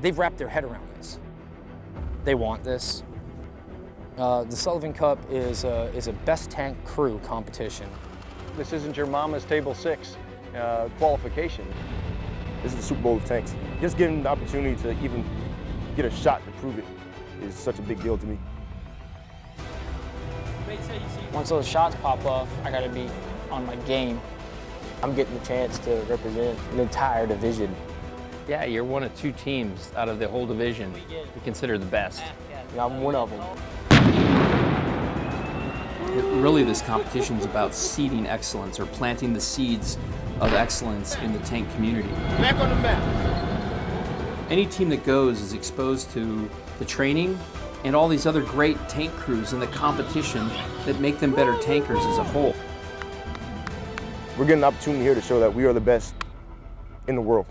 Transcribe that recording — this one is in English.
they've wrapped their head around this. They want this. Uh, the Sullivan Cup is a, is a best tank crew competition. This isn't your mama's table six uh, qualification. This is the Super Bowl of tanks. Just getting the opportunity to even get a shot to prove it is such a big deal to me. Once those shots pop off, I gotta be on my game. I'm getting the chance to represent an entire division. Yeah, you're one of two teams out of the whole division we consider the best. Yeah, I'm one of them. It, really, this competition is about seeding excellence or planting the seeds of excellence in the tank community. Back on the map. Any team that goes is exposed to the training and all these other great tank crews and the competition that make them better tankers as a whole. We're getting an opportunity here to show that we are the best in the world.